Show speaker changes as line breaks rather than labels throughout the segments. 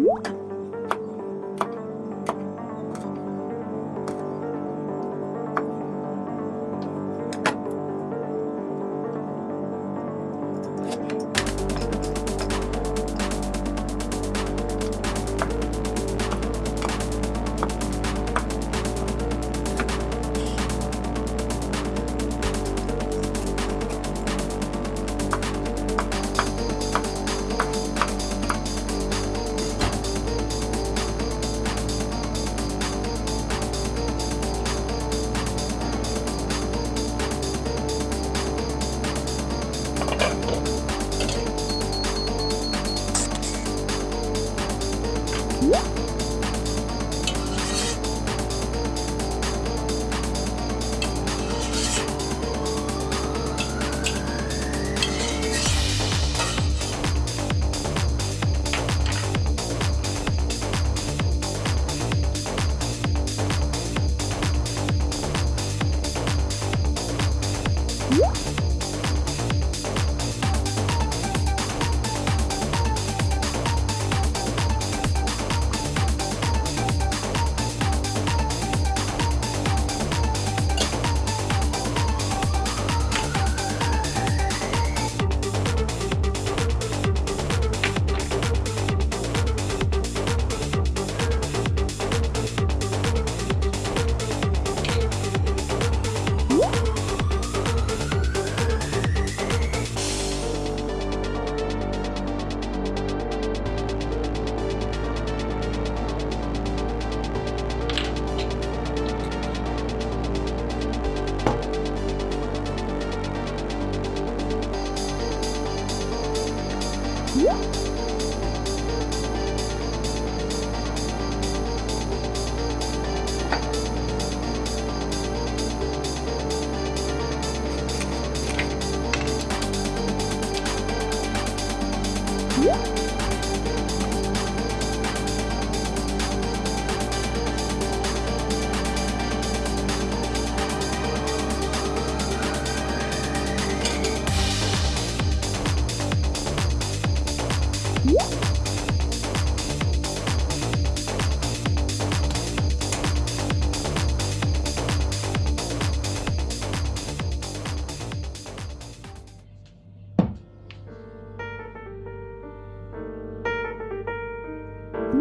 you Whoop!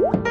음.